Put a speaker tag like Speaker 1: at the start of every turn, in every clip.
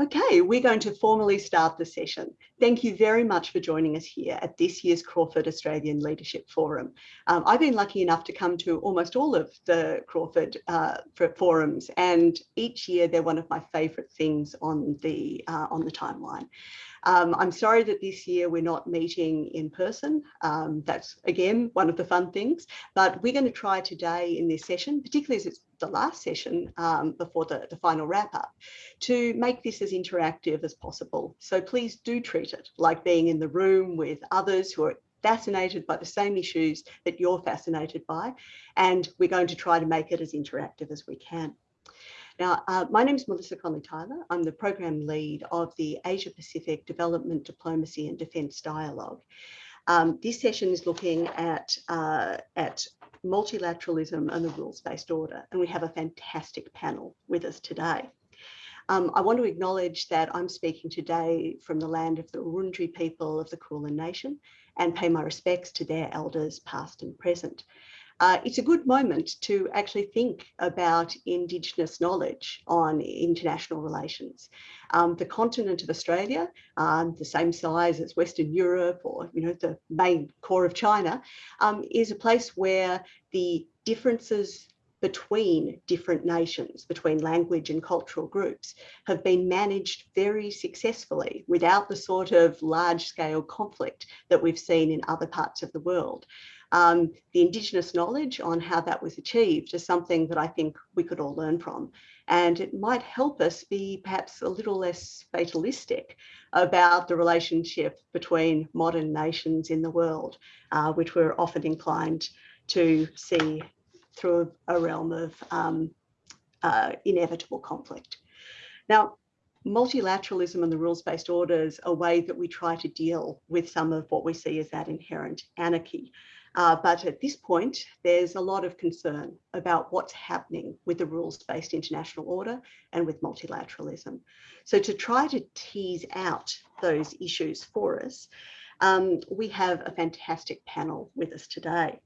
Speaker 1: Okay, we're going to formally start the session. Thank you very much for joining us here at this year's Crawford Australian Leadership Forum. Um, I've been lucky enough to come to almost all of the Crawford uh, forums and each year they're one of my favourite things on the, uh, on the timeline. Um, I'm sorry that this year we're not meeting in person. Um, that's again, one of the fun things, but we're going to try today in this session, particularly as it's the last session um, before the, the final wrap up, to make this as interactive as possible. So please do treat it like being in the room with others who are fascinated by the same issues that you're fascinated by. And we're going to try to make it as interactive as we can. Now, uh, my name is Melissa Conley-Tyler. I'm the program lead of the Asia Pacific Development Diplomacy and Defence Dialogue. Um, this session is looking at, uh, at multilateralism and the rules-based order, and we have a fantastic panel with us today. Um, I want to acknowledge that I'm speaking today from the land of the Wurundjeri people of the Kulin Nation and pay my respects to their elders past and present uh, it's a good moment to actually think about Indigenous knowledge on international relations. Um, the continent of Australia, um, the same size as Western Europe or you know the main core of China, um, is a place where the differences between different nations, between language and cultural groups, have been managed very successfully without the sort of large scale conflict that we've seen in other parts of the world um, the Indigenous knowledge on how that was achieved is something that I think we could all learn from. And it might help us be perhaps a little less fatalistic about the relationship between modern nations in the world, uh, which we're often inclined to see through a realm of um, uh, inevitable conflict. Now, multilateralism and the rules-based orders is a way that we try to deal with some of what we see as that inherent anarchy. Uh, but at this point, there's a lot of concern about what's happening with the rules-based international order and with multilateralism. So to try to tease out those issues for us, um, we have a fantastic panel with us today.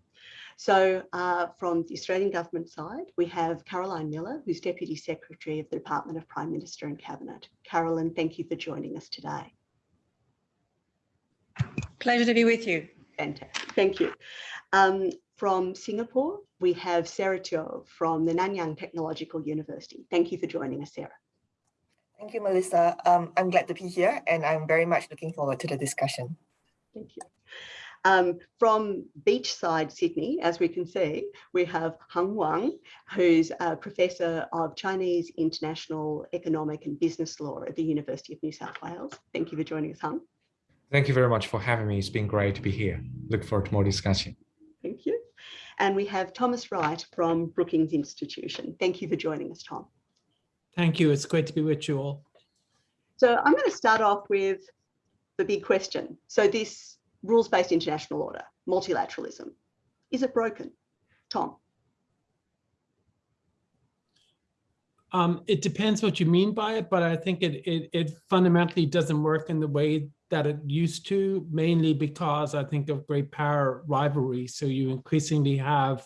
Speaker 1: So uh, from the Australian government side, we have Caroline Millar, who's Deputy Secretary of the Department of Prime Minister and Cabinet. Carolyn, thank you for joining us today.
Speaker 2: Pleasure to be with you.
Speaker 1: Fantastic, thank you. Um, from Singapore, we have Sarah Teo from the Nanyang Technological University. Thank you for joining us, Sarah.
Speaker 3: Thank you, Melissa. Um, I'm glad to be here and I'm very much looking forward to the discussion.
Speaker 1: Thank you. Um, from beachside Sydney, as we can see, we have Heng Wang, who's a Professor of Chinese International Economic and Business Law at the University of New South Wales. Thank you for joining us, Heng.
Speaker 4: Thank you very much for having me. It's been great to be here. Look forward to more discussion.
Speaker 1: Thank you. And we have Thomas Wright from Brookings Institution. Thank you for joining us, Tom.
Speaker 5: Thank you. It's great to be with you all.
Speaker 1: So I'm going to start off with the big question. So this rules-based international order, multilateralism, is it broken? Tom?
Speaker 5: Um, it depends what you mean by it, but I think it, it, it fundamentally doesn't work in the way that it used to, mainly because I think of great power rivalry. So you increasingly have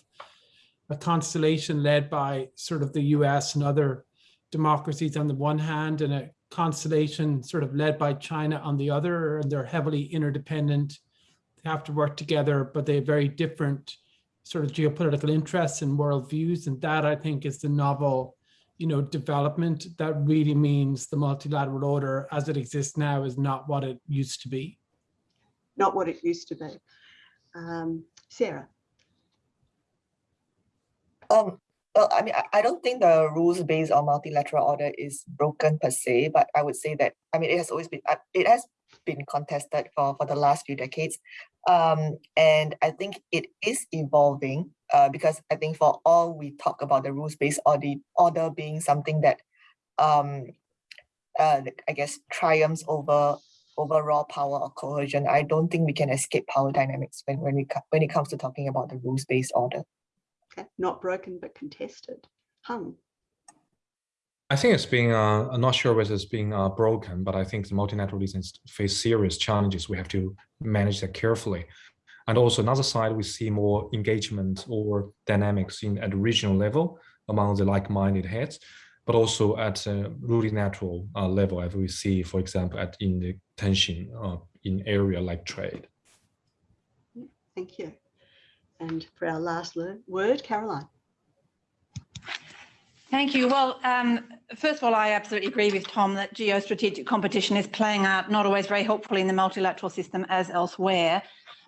Speaker 5: a constellation led by sort of the US and other democracies on the one hand, and a constellation sort of led by China on the other, and they're heavily interdependent. They have to work together, but they have very different sort of geopolitical interests and worldviews. And that I think is the novel you know, development, that really means the multilateral order as it exists now is not what it used to be.
Speaker 1: Not what it used to be. Um, Sarah.
Speaker 3: Um, well, I mean, I, I don't think the rules based on multilateral order is broken per se, but I would say that, I mean, it has always been, uh, it has been contested for, for the last few decades. Um, and I think it is evolving uh, because I think for all we talk about the rules-based order, order being something that um, uh, I guess triumphs over overall power or coercion. I don't think we can escape power dynamics when, when, we, when it comes to talking about the rules-based order.
Speaker 1: Okay. Not broken, but contested. Heng.
Speaker 4: I think it's being, uh, I'm not sure whether it's being uh, broken, but I think the multilateral multilateralism face serious challenges. We have to manage that carefully. And also another side, we see more engagement or dynamics in at the regional level among the like-minded heads. but also at a multilateral uh, level, as we see, for example, at in the tension uh, in area like trade.
Speaker 1: Thank you. And for our last word, Caroline.
Speaker 2: Thank you. Well, um, first of all, I absolutely agree with Tom that geostrategic competition is playing out not always very helpfully in the multilateral system as elsewhere.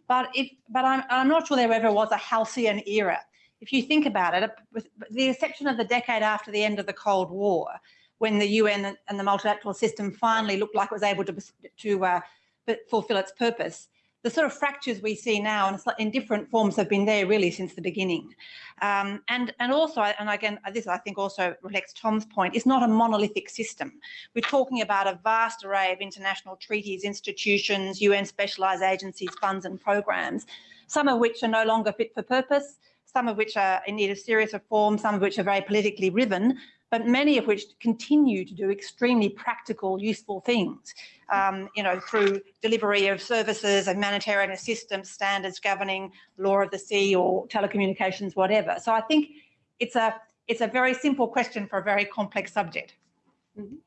Speaker 2: But it, but I'm, I'm not sure there ever was a halcyon era. If you think about it, with the exception of the decade after the end of the Cold War, when the UN and the multilateral system finally looked like it was able to, to uh, fulfill its purpose, the sort of fractures we see now in, in different forms have been there really since the beginning. Um, and, and also, and again, this I think also reflects Tom's point, it's not a monolithic system. We're talking about a vast array of international treaties, institutions, UN specialised agencies, funds and programs, some of which are no longer fit for purpose, some of which are in need of serious reform, some of which are very politically riven, but many of which continue to do extremely practical, useful things, um, you know, through delivery of services and humanitarian assistance, standards governing law of the sea or telecommunications, whatever. So I think it's a it's a very simple question for a very complex subject.
Speaker 1: Mm -hmm.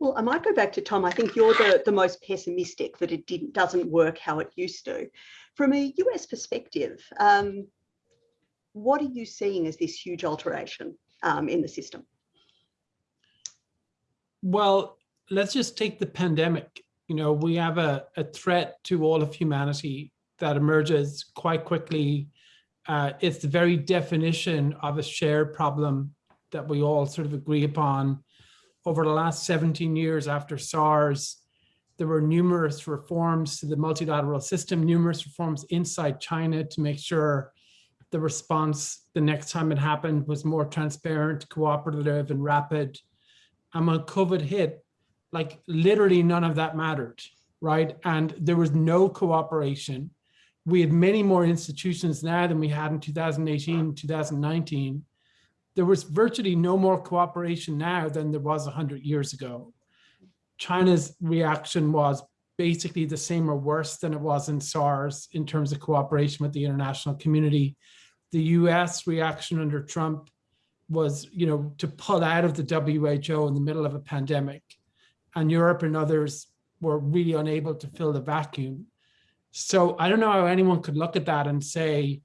Speaker 1: Well, I might go back to Tom. I think you're the, the most pessimistic that it didn't doesn't work how it used to. From a US perspective, um, what are you seeing as this huge alteration um, in the system?
Speaker 5: Well, let's just take the pandemic. You know, we have a, a threat to all of humanity that emerges quite quickly. Uh, it's the very definition of a shared problem that we all sort of agree upon. Over the last 17 years after SARS, there were numerous reforms to the multilateral system, numerous reforms inside China to make sure the response the next time it happened was more transparent, cooperative, and rapid. And when COVID hit, like literally none of that mattered, right? And there was no cooperation. We had many more institutions now than we had in 2018, 2019. There was virtually no more cooperation now than there was 100 years ago. China's reaction was basically the same or worse than it was in SARS in terms of cooperation with the international community. The US reaction under Trump was, you know, to pull out of the WHO in the middle of a pandemic. And Europe and others were really unable to fill the vacuum. So I don't know how anyone could look at that and say,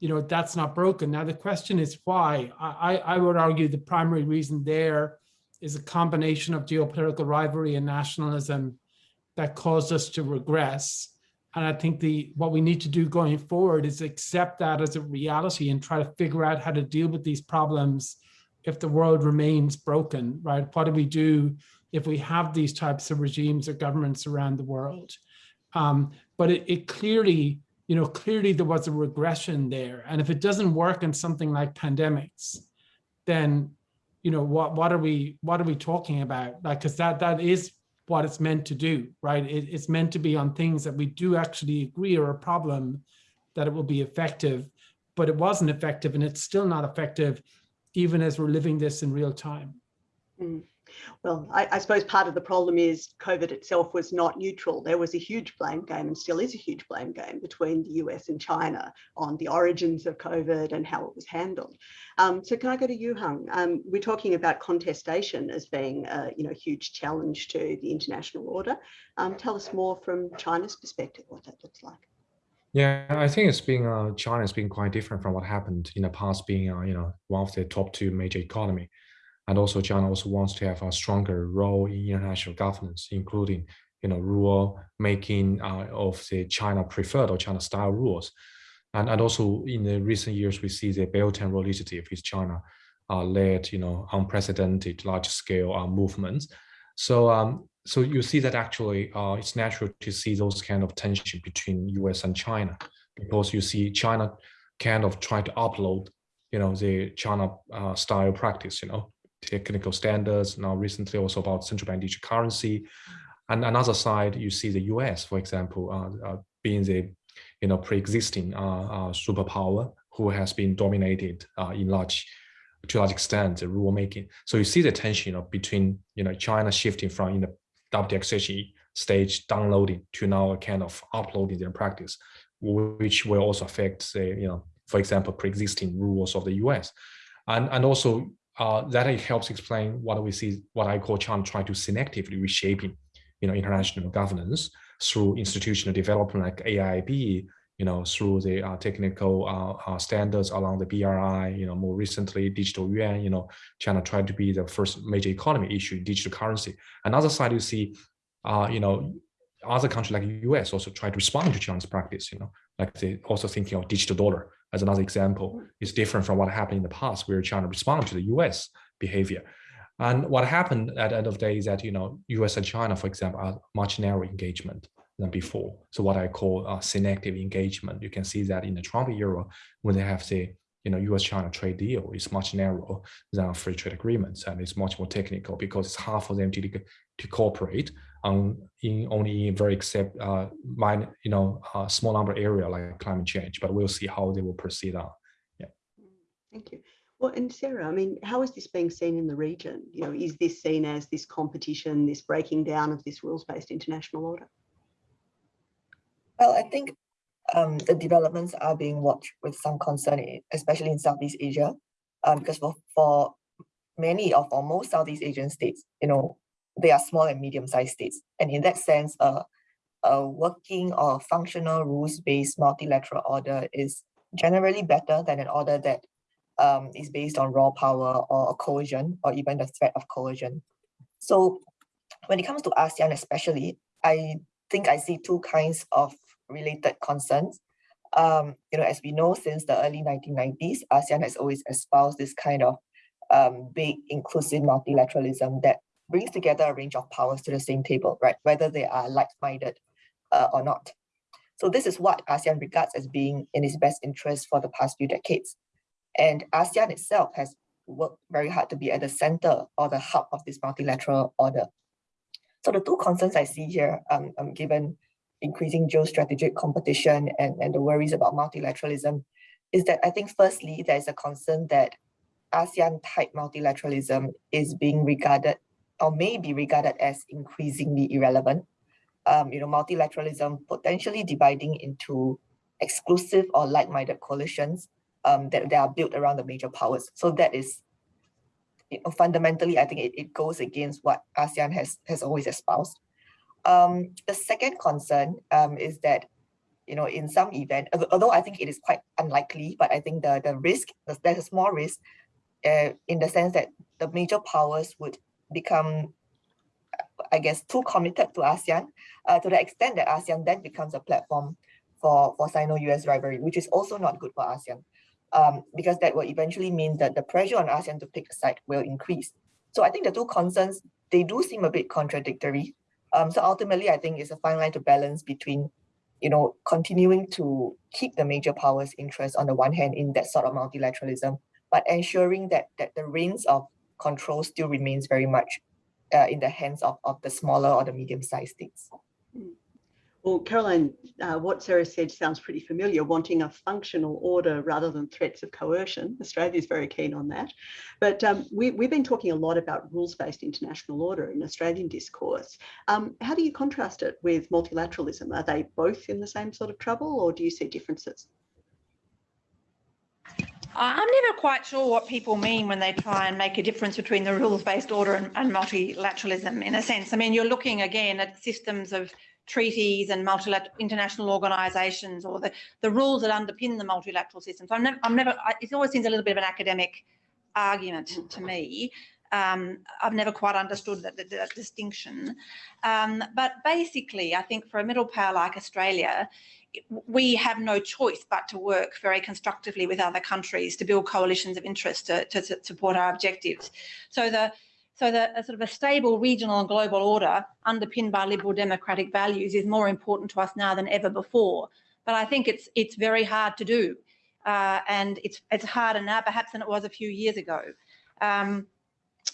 Speaker 5: you know, that's not broken. Now, the question is why? I, I would argue the primary reason there is a combination of geopolitical rivalry and nationalism that caused us to regress. And I think the what we need to do going forward is accept that as a reality and try to figure out how to deal with these problems if the world remains broken, right? What do we do if we have these types of regimes or governments around the world? Um, but it, it clearly, you know, clearly there was a regression there. And if it doesn't work in something like pandemics, then, you know, what, what are we, what are we talking about? Like, cause that, that is what it's meant to do, right? It, it's meant to be on things that we do actually agree are a problem, that it will be effective, but it wasn't effective and it's still not effective even as we're living this in real time.
Speaker 1: Mm. Well, I, I, suppose part of the problem is COVID itself was not neutral. There was a huge blame game and still is a huge blame game between the US and China on the origins of COVID and how it was handled. Um, so can I go to you, Heng? Um, we're talking about contestation as being a you know, huge challenge to the international order. Um, tell us more from China's perspective, what that looks like.
Speaker 4: Yeah, I think it's been uh, China has been quite different from what happened in the past, being uh, you know one of the top two major economy. And also China also wants to have a stronger role in international governance, including you know rule making uh, of the China preferred or China style rules. And, and also in the recent years, we see the Belt and Road Initiative with China uh, led you know unprecedented large scale uh, movements. So um, so you see that actually uh, it's natural to see those kind of tension between US and China because you see China kind of try to upload you know the China uh, style practice you know technical standards, now recently also about central bank digital currency. And another side, you see the US, for example, uh, uh, being the you know pre-existing uh, uh superpower who has been dominated uh, in large to large extent the rule making. So you see the tension you know, between you know China shifting from in the WXHE stage downloading to now a kind of uploading their practice, which will also affect the you know for example pre-existing rules of the US. And, and also uh, that helps explain what we see, what I call China trying to selectively reshaping, you know, international governance through institutional development like AIIB, you know, through the uh, technical uh, uh, standards along the BRI, you know, more recently digital yuan, you know, China tried to be the first major economy issue digital currency. Another side you see, uh, you know, other countries like US also try to respond to China's practice, you know, like they also thinking of digital dollar as another example is different from what happened in the past where China responded to the US behavior. And what happened at the end of the day is that, you know, US and China, for example, are much narrower engagement than before. So what I call uh, selective engagement. You can see that in the Trump era when they have the you know U.S.-China trade deal is much narrower than free trade agreements, and it's much more technical because it's hard for them to to cooperate on in only in very except uh, minor, you know a small number area like climate change. But we'll see how they will proceed on. Yeah.
Speaker 1: Thank you. Well, and Sarah, I mean, how is this being seen in the region? You know, is this seen as this competition, this breaking down of this rules-based international order?
Speaker 3: Well, I think um, the developments are being watched with some concern, especially in Southeast Asia, um, because for, for many of or most Southeast Asian states, you know, they are small and medium-sized states. And in that sense, uh, a working or functional rules-based multilateral order is generally better than an order that um, is based on raw power or coercion or even the threat of coercion. So when it comes to ASEAN especially, I think I see two kinds of related concerns. Um, you know, as we know, since the early 1990s, ASEAN has always espoused this kind of um, big inclusive multilateralism that brings together a range of powers to the same table, right? Whether they are like-minded uh, or not. So this is what ASEAN regards as being in its best interest for the past few decades. And ASEAN itself has worked very hard to be at the center or the hub of this multilateral order. So the two concerns I see here, um, um, given increasing geostrategic competition and, and the worries about multilateralism is that I think firstly, there's a concern that ASEAN type multilateralism is being regarded or may be regarded as increasingly irrelevant. Um, you know, multilateralism potentially dividing into exclusive or like-minded coalitions um, that, that are built around the major powers. So that is you know, fundamentally, I think it, it goes against what ASEAN has, has always espoused. Um, the second concern um, is that, you know, in some event, although I think it is quite unlikely, but I think the, the risk, there's a small risk uh, in the sense that the major powers would become, I guess, too committed to ASEAN uh, to the extent that ASEAN then becomes a platform for, for Sino-US rivalry, which is also not good for ASEAN. Um, because that will eventually mean that the pressure on ASEAN to pick a side will increase. So I think the two concerns, they do seem a bit contradictory. Um, so ultimately, I think it's a fine line to balance between, you know, continuing to keep the major powers' interest on the one hand in that sort of multilateralism, but ensuring that that the reins of control still remains very much uh, in the hands of, of the smaller or the medium-sized states.
Speaker 1: Well, Caroline, uh, what Sarah said sounds pretty familiar, wanting a functional order rather than threats of coercion. Australia is very keen on that. But um, we, have been talking a lot about rules-based international order in Australian discourse. Um, how do you contrast it with multilateralism? Are they both in the same sort of trouble or do you see differences?
Speaker 2: I'm never quite sure what people mean when they try and make a difference between the rules-based order and, and multilateralism in a sense. I mean, you're looking again at systems of treaties and multilateral international organisations or the, the rules that underpin the multilateral system. So I'm I'm never I, it always seems a little bit of an academic argument to me. Um, I've never quite understood that, that, that distinction. Um, but basically, I think for a middle power like Australia, we have no choice but to work very constructively with other countries to build coalitions of interest to, to, to support our objectives. So the so a sort of a stable regional and global order underpinned by liberal democratic values is more important to us now than ever before. But I think it's it's very hard to do, uh, and it's it's harder now perhaps than it was a few years ago. Um,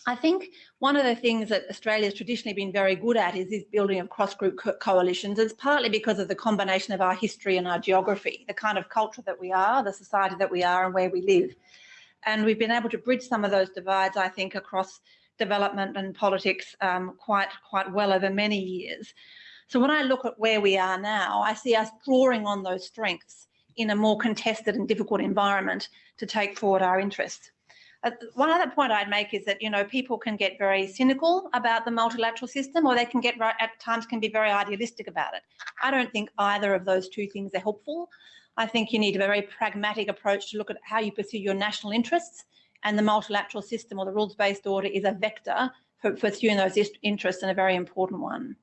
Speaker 2: I think one of the things that Australia has traditionally been very good at is this building of cross-group co coalitions. It's partly because of the combination of our history and our geography, the kind of culture that we are, the society that we are and where we live. And we've been able to bridge some of those divides, I think, across development and politics um, quite, quite well over many years. So when I look at where we are now, I see us drawing on those strengths in a more contested and difficult environment to take forward our interests. Uh, one other point I'd make is that, you know, people can get very cynical about the multilateral system or they can get right at times can be very idealistic about it. I don't think either of those two things are helpful. I think you need a very pragmatic approach to look at how you pursue your national interests and the multilateral system or the rules-based order is a vector for pursuing those interests and a very important one.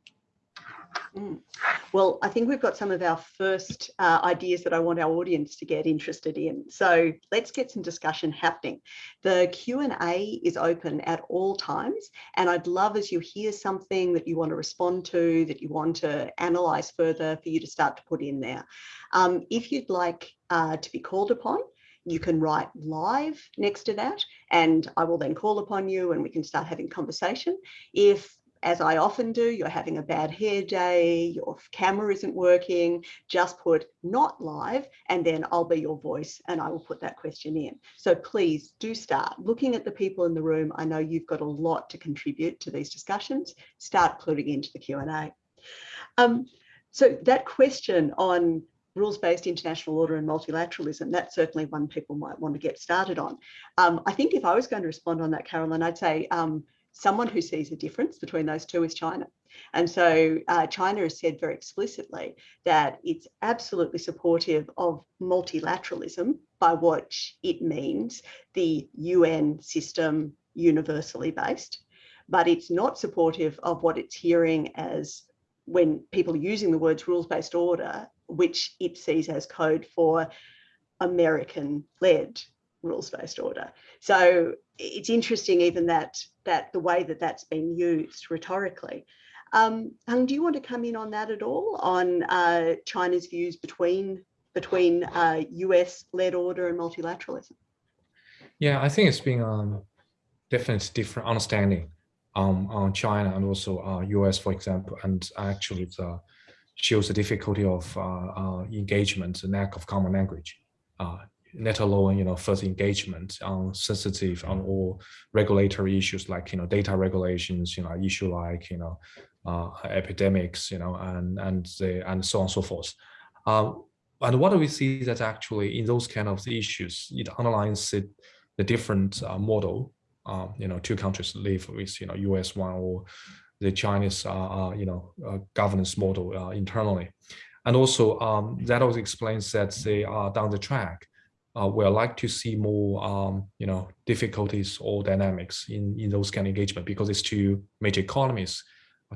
Speaker 1: Well, I think we've got some of our first uh, ideas that I want our audience to get interested in. So let's get some discussion happening. The Q&A is open at all times. And I'd love as you hear something that you want to respond to, that you want to analyze further for you to start to put in there. Um, if you'd like uh, to be called upon, you can write live next to that and I will then call upon you and we can start having conversation. If as I often do, you're having a bad hair day, your camera isn't working, just put not live and then I'll be your voice and I will put that question in. So please do start looking at the people in the room. I know you've got a lot to contribute to these discussions. Start putting into the Q&A. Um, so that question on rules-based international order and multilateralism, that's certainly one people might want to get started on. Um, I think if I was going to respond on that, Carolyn, I'd say um, someone who sees a difference between those two is China. And so uh, China has said very explicitly that it's absolutely supportive of multilateralism by what it means, the UN system universally based, but it's not supportive of what it's hearing as when people are using the words rules-based order, which it sees as code for American-led rules-based order. So it's interesting even that that the way that that's been used rhetorically. Um, Heng, do you want to come in on that at all, on uh, China's views between between uh, US-led order and multilateralism?
Speaker 4: Yeah, I think it's been um, definitely different understanding um, on China and also uh, US, for example, and actually shows the difficulty of uh, uh, engagement, the lack of common language. Let alone you know first engagement on sensitive on all regulatory issues like you know data regulations you know issue like you know uh, epidemics you know and and the and so on and so forth. Um, and what do we see that actually in those kind of issues it underlines it, the different uh, model um, you know two countries live with you know us one or the chinese uh, uh you know uh, governance model uh, internally. And also um, that also explains that they are down the track uh, we'd like to see more, um, you know, difficulties or dynamics in, in those kind of engagement because it's two major economies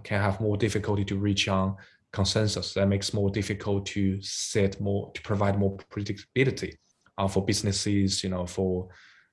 Speaker 4: can have more difficulty to reach on consensus that makes more difficult to set more, to provide more predictability uh, for businesses, you know, for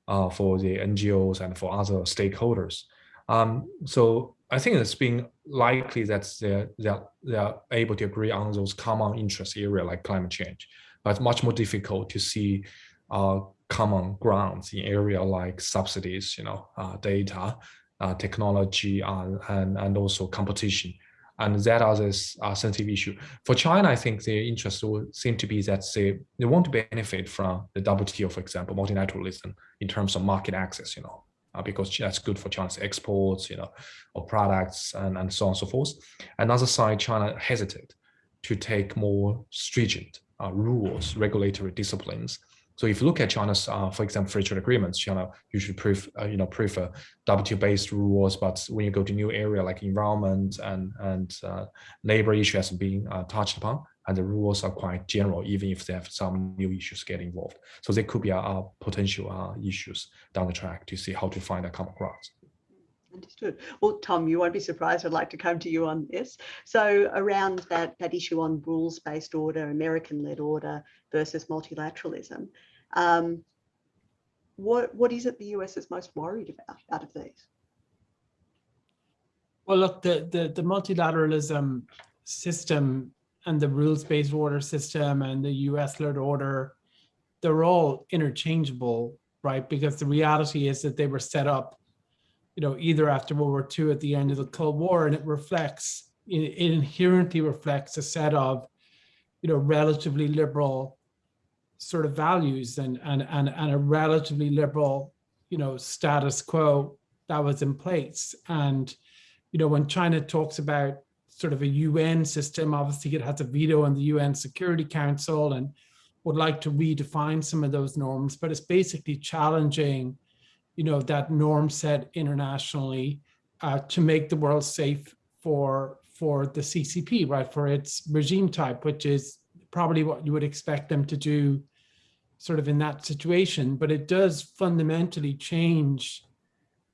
Speaker 4: uh, for the NGOs and for other stakeholders. Um, so I think it's been likely that they're, they're, they're able to agree on those common interest area like climate change, but it's much more difficult to see uh, common grounds in area like subsidies, you know, uh, data, uh, technology, and, and, and also competition. And that are this uh, sensitive issue. For China, I think the interest would seem to be that they, they want to benefit from the WTO, for example, multilateralism in terms of market access, you know, uh, because that's good for China's exports, you know, of products and, and so on and so forth. Another side, China hesitate to take more stringent uh, rules, regulatory disciplines so if you look at China's, uh, for example, free trade agreements, China usually prefer, uh, you know, prefer WTO-based rules, but when you go to new area like environment and and uh, labor issues being uh, touched upon, and the rules are quite general, even if they have some new issues get involved. So there could be uh, potential uh, issues down the track to see how to find a common ground.
Speaker 1: Understood. Well, Tom, you won't be surprised. I'd like to come to you on this. So around that, that issue on rules-based order, American-led order versus multilateralism, um, what, what is it the US is most worried about out of these?
Speaker 5: Well, look, the, the, the multilateralism system and the rules-based order system and the US-led order, they're all interchangeable, right? Because the reality is that they were set up, you know, either after World War II at the end of the Cold War, and it reflects, it inherently reflects a set of, you know, relatively liberal sort of values and, and, and, and a relatively liberal, you know, status quo that was in place. And, you know, when China talks about sort of a UN system, obviously it has a veto in the UN Security Council and would like to redefine some of those norms, but it's basically challenging, you know, that norm set internationally uh, to make the world safe for for the CCP, right, for its regime type, which is probably what you would expect them to do sort of in that situation. But it does fundamentally change,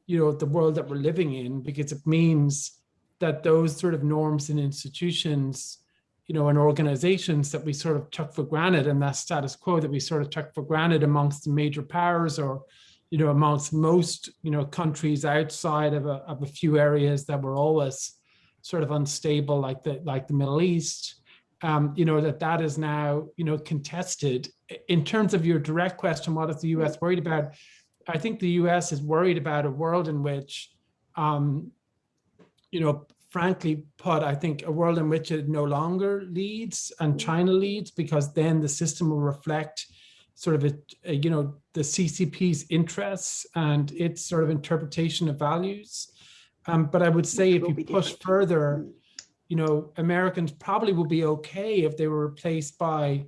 Speaker 5: you know, the world that we're living in because it means that those sort of norms and institutions, you know, and organizations that we sort of took for granted and that status quo that we sort of took for granted amongst the major powers or, you know, amongst most, you know, countries outside of a, of a few areas that were always sort of unstable, like the like the Middle East, um, you know, that that is now, you know, contested. In terms of your direct question, what is the US worried about? I think the US is worried about a world in which, um, you know, frankly put, I think a world in which it no longer leads and China leads, because then the system will reflect sort of, a, a, you know, the CCP's interests and its sort of interpretation of values. Um, but I would say if you push further, you know, Americans probably would be okay if they were replaced by,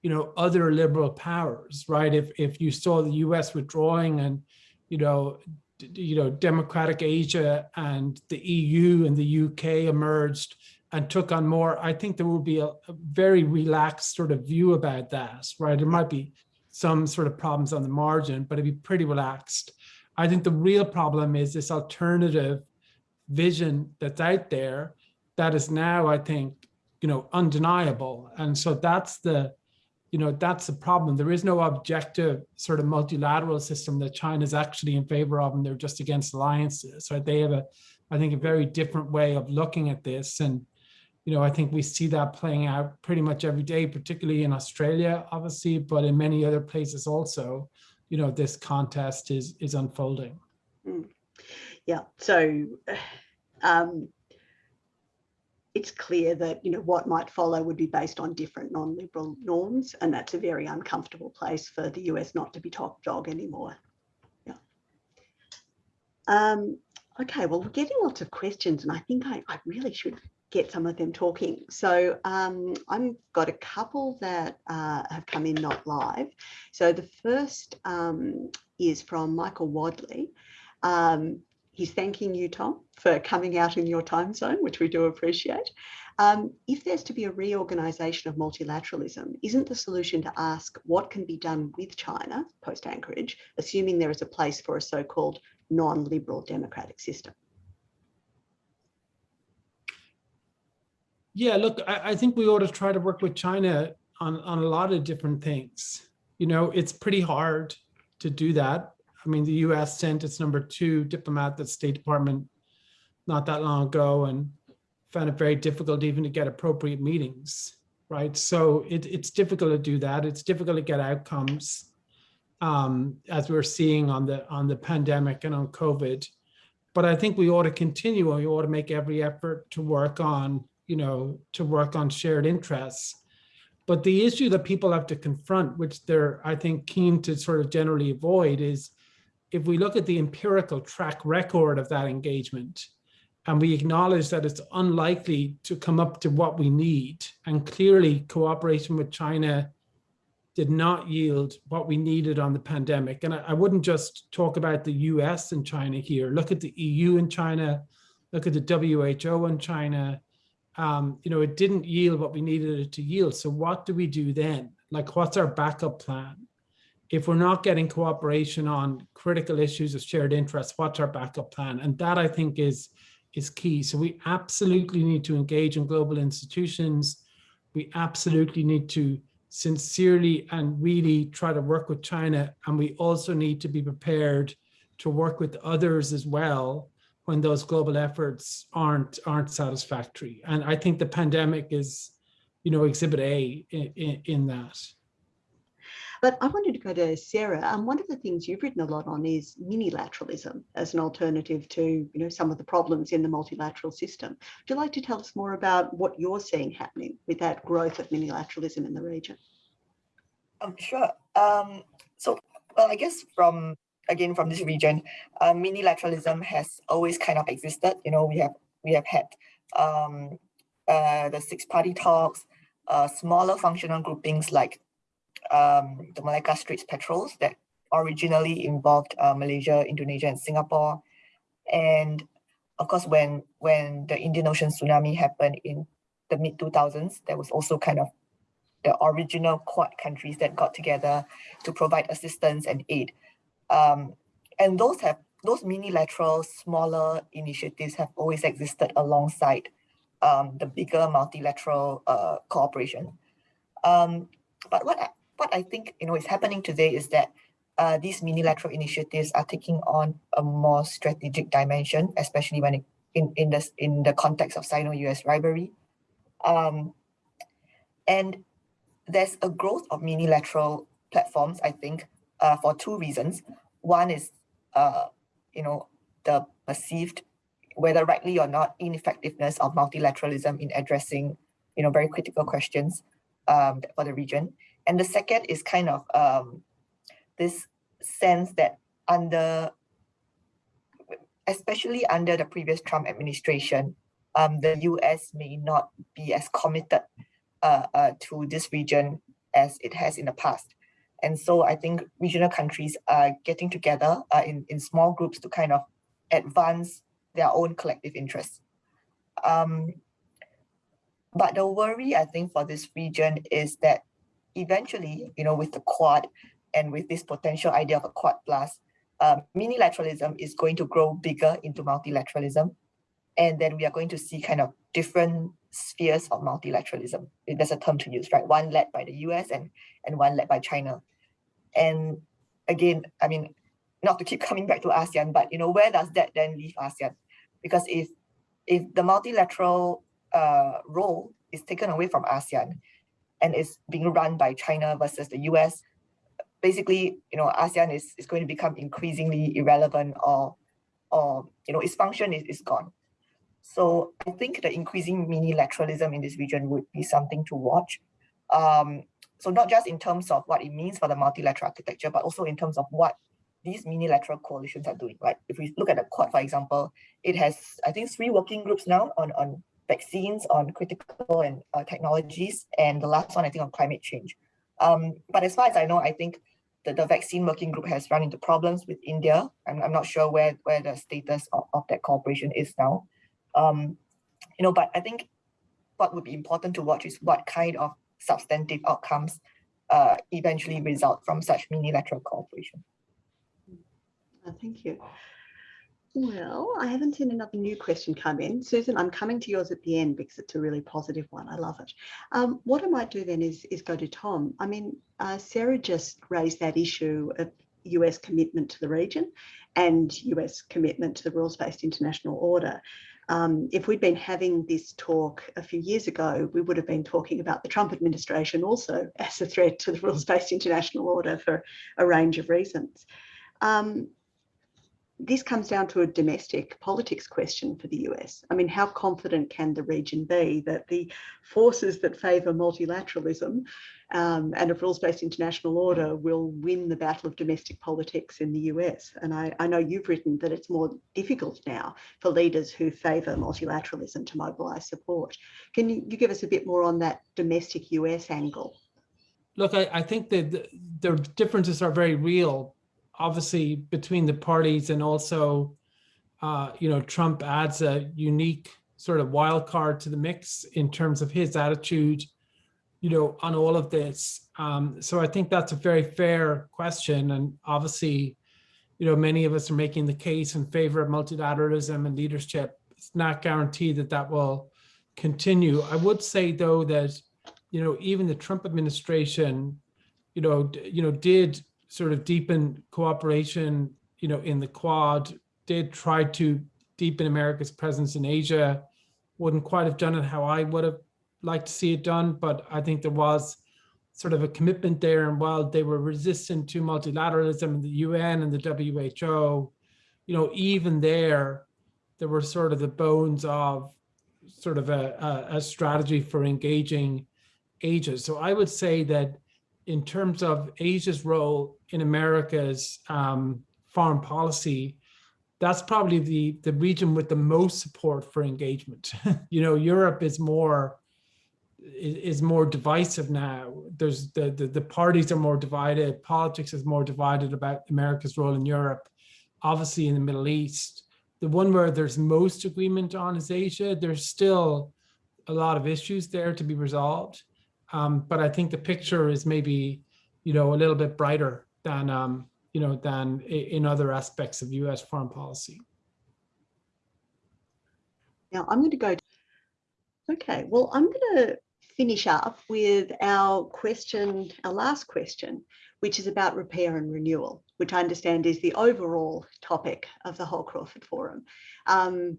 Speaker 5: you know, other liberal powers, right? If if you saw the U.S. withdrawing and, you know, you know, democratic Asia and the EU and the UK emerged and took on more, I think there would be a, a very relaxed sort of view about that, right? There might be some sort of problems on the margin, but it'd be pretty relaxed. I think the real problem is this alternative vision that's out there that is now, I think, you know, undeniable. And so that's the, you know, that's the problem. There is no objective sort of multilateral system that China is actually in favor of, and they're just against alliances. Right? They have a, I think, a very different way of looking at this. And, you know, I think we see that playing out pretty much every day, particularly in Australia, obviously, but in many other places also, you know, this contest is is unfolding. Mm.
Speaker 1: Yeah. So um, it's clear that you know what might follow would be based on different non-liberal norms, and that's a very uncomfortable place for the US not to be top dog anymore. Yeah. Um, okay, well, we're getting lots of questions, and I think I, I really should get some of them talking. So um, I've got a couple that uh, have come in not live. So the first um, is from Michael Wadley. Um, he's thanking you, Tom, for coming out in your time zone, which we do appreciate. Um, if there's to be a reorganisation of multilateralism, isn't the solution to ask what can be done with China post Anchorage, assuming there is a place for a so-called non-liberal democratic system?
Speaker 5: Yeah, look, I, I, think we ought to try to work with China on, on a lot of different things. You know, it's pretty hard to do that I mean, the US sent its number two diplomat to the State Department not that long ago and found it very difficult even to get appropriate meetings, right? So it, it's difficult to do that. It's difficult to get outcomes um, as we're seeing on the on the pandemic and on COVID. But I think we ought to continue and we ought to make every effort to work on, you know, to work on shared interests. But the issue that people have to confront, which they're, I think, keen to sort of generally avoid is if we look at the empirical track record of that engagement and we acknowledge that it's unlikely to come up to what we need and clearly cooperation with China did not yield what we needed on the pandemic. And I, I wouldn't just talk about the US and China here. Look at the EU and China, look at the WHO and China. Um, you know, it didn't yield what we needed it to yield. So what do we do then? Like, what's our backup plan? If we're not getting cooperation on critical issues of shared interest, what's our backup plan? And that I think is, is key. So we absolutely need to engage in global institutions. We absolutely need to sincerely and really try to work with China. And we also need to be prepared to work with others as well when those global efforts aren't aren't satisfactory. And I think the pandemic is, you know, exhibit A in, in, in that.
Speaker 1: But I wanted to go to Sarah. Um, one of the things you've written a lot on is minilateralism as an alternative to you know some of the problems in the multilateral system. Would you like to tell us more about what you're seeing happening with that growth of minilateralism in the region?
Speaker 3: Um, sure. Um, so, well, I guess from again from this region, uh, minilateralism has always kind of existed. You know, we have we have had um, uh, the six-party talks, uh, smaller functional groupings like um, the Malacca Straits Patrols that originally involved uh, Malaysia, Indonesia, and Singapore. And of course, when, when the Indian Ocean tsunami happened in the mid 2000s, there was also kind of the original Quad countries that got together to provide assistance and aid. Um, and those have those minilateral, smaller initiatives have always existed alongside um, the bigger multilateral uh, cooperation. Um, but what what I think you know is happening today is that uh, these minilateral initiatives are taking on a more strategic dimension, especially when it, in in the in the context of Sino-US rivalry. Um, and there's a growth of minilateral platforms, I think, uh, for two reasons. One is, uh, you know, the perceived, whether rightly or not, ineffectiveness of multilateralism in addressing, you know, very critical questions um, for the region. And the second is kind of um, this sense that under, especially under the previous Trump administration, um, the US may not be as committed uh, uh, to this region as it has in the past. And so I think regional countries are getting together uh, in, in small groups to kind of advance their own collective interests. Um, but the worry, I think, for this region is that eventually, you know, with the Quad and with this potential idea of a Quad plus, um, minilateralism is going to grow bigger into multilateralism. And then we are going to see kind of different spheres of multilateralism. There's a term to use, right? One led by the US and, and one led by China. And again, I mean, not to keep coming back to ASEAN, but you know, where does that then leave ASEAN? Because if if the multilateral uh, role is taken away from ASEAN and is being run by China versus the US, basically, you know, ASEAN is, is going to become increasingly irrelevant or, or you know, its function is, is gone. So I think the increasing minilateralism in this region would be something to watch. Um, so not just in terms of what it means for the multilateral architecture, but also in terms of what these minilateral coalitions are doing, right? If we look at the Quad, for example, it has, I think, three working groups now on, on vaccines, on critical and uh, technologies, and the last one, I think, on climate change. Um, but as far as I know, I think the, the vaccine working group has run into problems with India. I'm, I'm not sure where, where the status of, of that cooperation is now. Um, you know, but I think what would be important to watch is what kind of substantive outcomes uh, eventually result from such minilateral cooperation.
Speaker 1: Uh, thank you. Well, I haven't seen another new question come in. Susan, I'm coming to yours at the end because it's a really positive one. I love it. Um, what I might do then is, is go to Tom. I mean, uh, Sarah just raised that issue of US commitment to the region and US commitment to the rules-based international order. Um, if we'd been having this talk a few years ago, we would have been talking about the Trump administration also as a threat to the rules-based international order for a range of reasons. Um, this comes down to a domestic politics question for the US. I mean, how confident can the region be that the forces that favour multilateralism um, and a rules-based international order will win the battle of domestic politics in the US? And I, I know you've written that it's more difficult now for leaders who favour multilateralism to mobilise support. Can you, you give us a bit more on that domestic US angle?
Speaker 5: Look, I, I think that the, the differences are very real obviously between the parties and also, uh, you know, Trump adds a unique sort of wild card to the mix in terms of his attitude, you know, on all of this. Um, so I think that's a very fair question. And obviously, you know, many of us are making the case in favor of multilateralism and leadership. It's not guaranteed that that will continue. I would say, though, that, you know, even the Trump administration, you know, you know, did sort of deepen cooperation, you know, in the Quad, did try to deepen America's presence in Asia. Wouldn't quite have done it how I would have liked to see it done, but I think there was sort of a commitment there. And while they were resistant to multilateralism in the UN and the WHO, you know, even there, there were sort of the bones of sort of a, a, a strategy for engaging Asia. So I would say that in terms of Asia's role in America's um, foreign policy, that's probably the, the region with the most support for engagement. you know, Europe is more, is, more divisive now. There's the, the, the parties are more divided. Politics is more divided about America's role in Europe, obviously in the Middle East. The one where there's most agreement on is Asia. There's still a lot of issues there to be resolved. Um, but I think the picture is maybe, you know, a little bit brighter than, um, you know, than in other aspects of US foreign policy.
Speaker 1: Now I'm going to go. Okay, well, I'm going to finish up with our question, our last question, which is about repair and renewal, which I understand is the overall topic of the whole Crawford Forum. Um,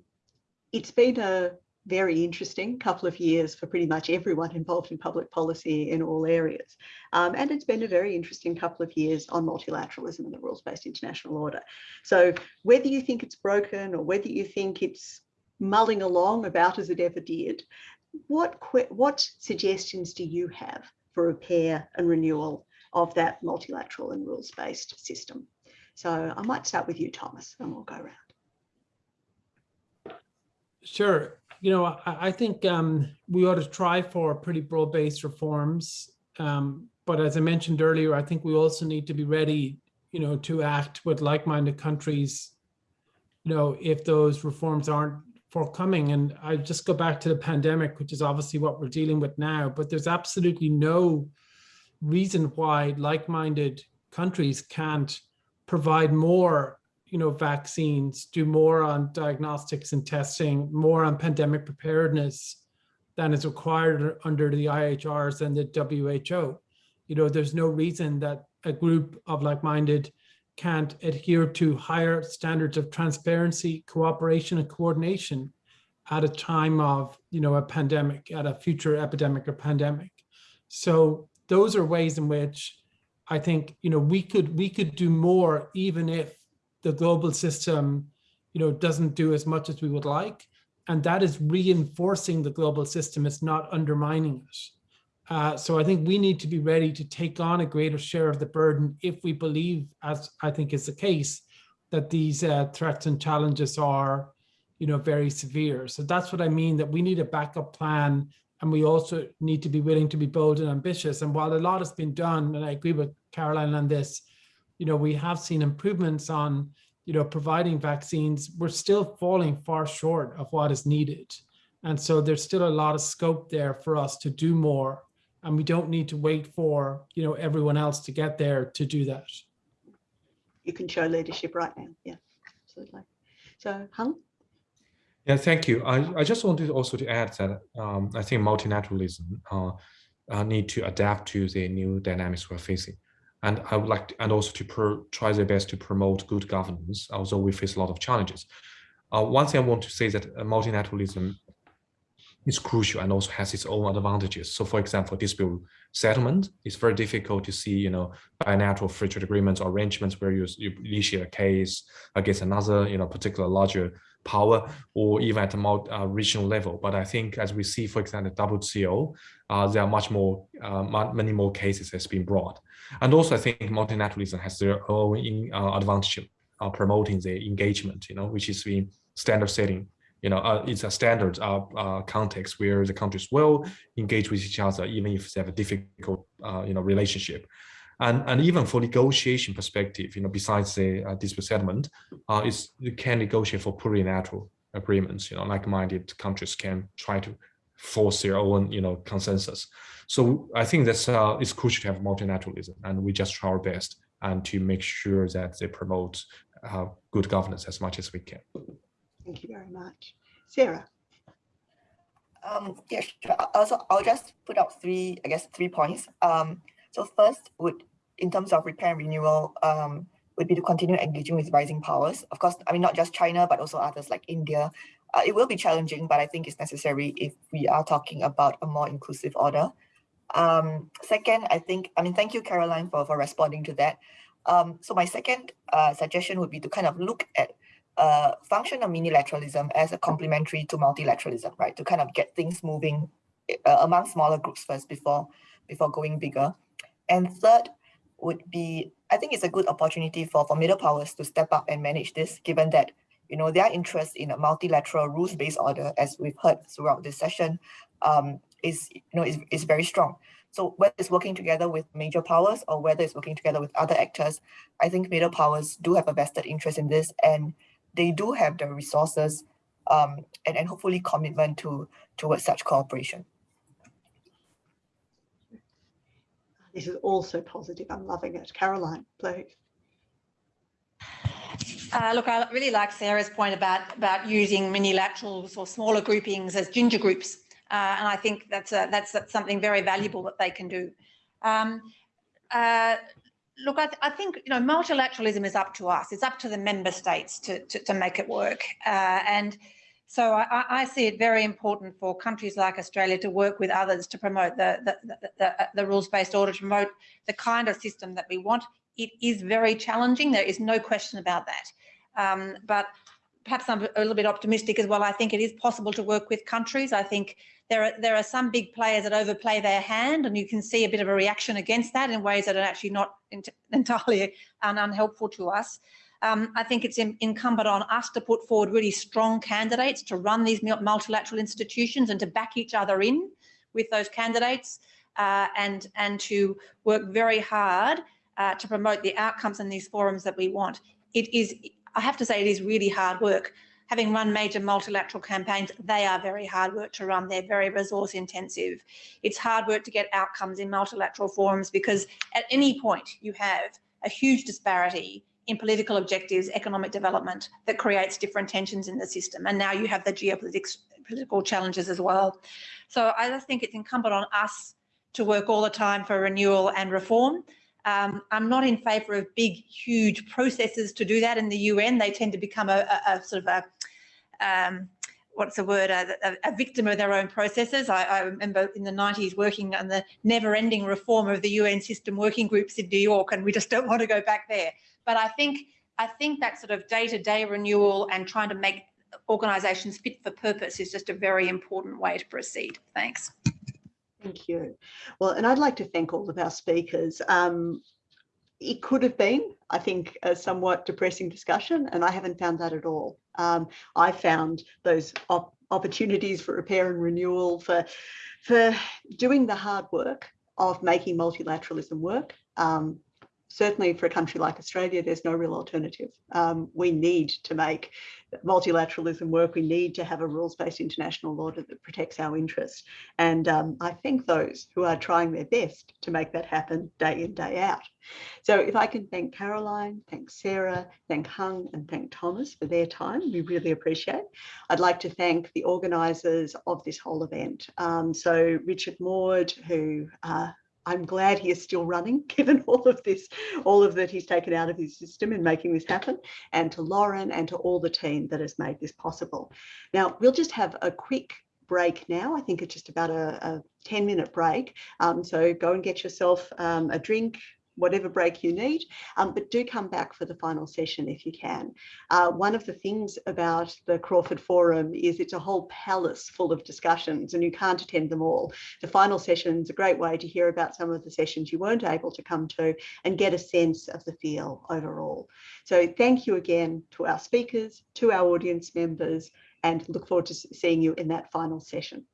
Speaker 1: it's been a very interesting couple of years for pretty much everyone involved in public policy in all areas. Um, and it's been a very interesting couple of years on multilateralism and the rules-based international order. So whether you think it's broken or whether you think it's mulling along about as it ever did, what, what suggestions do you have for repair and renewal of that multilateral and rules-based system? So I might start with you, Thomas, and we'll go around.
Speaker 5: Sure. You know, I, I think um, we ought to try for pretty broad-based reforms. Um, but as I mentioned earlier, I think we also need to be ready, you know, to act with like-minded countries, you know, if those reforms aren't forthcoming. And I just go back to the pandemic, which is obviously what we're dealing with now, but there's absolutely no reason why like-minded countries can't provide more you know, vaccines, do more on diagnostics and testing, more on pandemic preparedness than is required under the IHRs and the WHO. You know, there's no reason that a group of like-minded can't adhere to higher standards of transparency, cooperation, and coordination at a time of, you know, a pandemic, at a future epidemic or pandemic. So those are ways in which I think, you know, we could we could do more even if the global system, you know, doesn't do as much as we would like. And that is reinforcing the global system. It's not undermining it. Uh, so I think we need to be ready to take on a greater share of the burden if we believe, as I think is the case, that these uh, threats and challenges are, you know, very severe. So that's what I mean, that we need a backup plan and we also need to be willing to be bold and ambitious. And while a lot has been done, and I agree with Caroline on this, you know, we have seen improvements on, you know, providing vaccines. We're still falling far short of what is needed. And so there's still a lot of scope there for us to do more. And we don't need to wait for, you know, everyone else to get there to do that.
Speaker 1: You can show leadership right now. Yeah, absolutely. So Heng?
Speaker 4: Yeah, thank you. I, I just wanted also to add that um, I think multilateralism uh, uh, need to adapt to the new dynamics we're facing. And I would like to, and also to pro, try their best to promote good governance, although we face a lot of challenges. Uh, one thing I want to say is that uh, multilateralism is crucial and also has its own advantages. So for example, dispute settlement, it's very difficult to see, you know, bilateral free trade agreements or arrangements where you, you initiate a case against another, you know, particular larger power or even at a more uh, regional level. But I think as we see, for example, WTO, uh, there are much more, uh, many more cases that's been brought. And also I think multilateralism has their own in, uh, advantage of promoting the engagement, you know, which is in standard setting you know, uh, it's a standard uh, uh, context where the countries will engage with each other, even if they have a difficult, uh, you know, relationship. And, and even for negotiation perspective, you know, besides the uh, dispute settlement, uh, you can negotiate for plurilateral agreements, you know, like-minded countries can try to force their own, you know, consensus. So I think that's uh, it's crucial to have multilateralism, and we just try our best and to make sure that they promote uh, good governance as much as we can.
Speaker 1: Thank you very much. Sarah.
Speaker 3: Um, yeah, sure. Also, I'll just put out three, I guess, three points. Um, so first would, in terms of repair and renewal, um, would be to continue engaging with rising powers. Of course, I mean, not just China, but also others like India. Uh, it will be challenging, but I think it's necessary if we are talking about a more inclusive order. Um, second, I think, I mean, thank you, Caroline, for, for responding to that. Um, so my second uh, suggestion would be to kind of look at uh, function of minilateralism as a complementary to multilateralism, right? To kind of get things moving uh, among smaller groups first before before going bigger. And third would be, I think it's a good opportunity for, for middle powers to step up and manage this, given that, you know, their interest in a multilateral rules-based order, as we've heard throughout this session, um, is you know is, is very strong. So whether it's working together with major powers or whether it's working together with other actors, I think major powers do have a vested interest in this and they do have the resources um, and, and hopefully commitment to towards such cooperation.
Speaker 1: This is also positive. I'm loving it. Caroline, please.
Speaker 2: Uh, look, I really like Sarah's point about, about using minilaterals or smaller groupings as ginger groups. Uh, and I think that's, a, that's, that's something very valuable that they can do. Um, uh, look, I, th I, think you know multilateralism is up to us. It's up to the member states to to, to make it work. Uh, and so I, I, see it very important for countries like Australia to work with others to promote the the, the, the, the rules-based order, to promote the kind of system that we want. It is very challenging. There is no question about that. Um, but perhaps I'm a little bit optimistic as well. I think it is possible to work with countries. I think there are there are some big players that overplay their hand, and you can see a bit of a reaction against that in ways that are actually not entirely unhelpful to us. Um, I think it's in, incumbent on us to put forward really strong candidates to run these multilateral institutions and to back each other in with those candidates uh, and, and to work very hard uh, to promote the outcomes in these forums that we want. It is, I have to say, it is really hard work. Having run major multilateral campaigns, they are very hard work to run. They're very resource intensive. It's hard work to get outcomes in multilateral forums because at any point you have a huge disparity in political objectives, economic development that creates different tensions in the system. And now you have the geopolitics, political challenges as well. So I just think it's incumbent on us to work all the time for renewal and reform. Um, I'm not in favour of big, huge processes to do that in the UN. They tend to become a, a, a sort of a, um, what's the word, a, a, victim of their own processes. I, I, remember in the 90s working on the never-ending reform of the UN system working groups in New York, and we just don't want to go back there. But I think I think that sort of day-to-day -day renewal and trying to make organisations fit for purpose is just a very important way to proceed. Thanks.
Speaker 1: Thank you. Well, and I'd like to thank all of our speakers. Um, it could have been, I think, a somewhat depressing discussion, and I haven't found that at all. Um, I found those op opportunities for repair and renewal, for, for doing the hard work of making multilateralism work, um, certainly for a country like Australia, there's no real alternative. Um, we need to make multilateralism work. We need to have a rules-based international order that protects our interests. And um, I thank those who are trying their best to make that happen day in, day out. So if I can thank Caroline, thank Sarah, thank Heng and thank Thomas for their time, we really appreciate. I'd like to thank the organisers of this whole event. Um, so Richard Maude, who uh, I'm glad he is still running, given all of this, all of that he's taken out of his system in making this happen, and to Lauren and to all the team that has made this possible. Now, we'll just have a quick break now. I think it's just about a, a 10 minute break. Um, so go and get yourself um, a drink, whatever break you need, um, but do come back for the final session if you can. Uh, one of the things about the Crawford Forum is it's a whole palace full of discussions and you can't attend them all. The final session is a great way to hear about some of the sessions you weren't able to come to and get a sense of the feel overall. So thank you again to our speakers, to our audience members, and look forward to seeing you in that final session.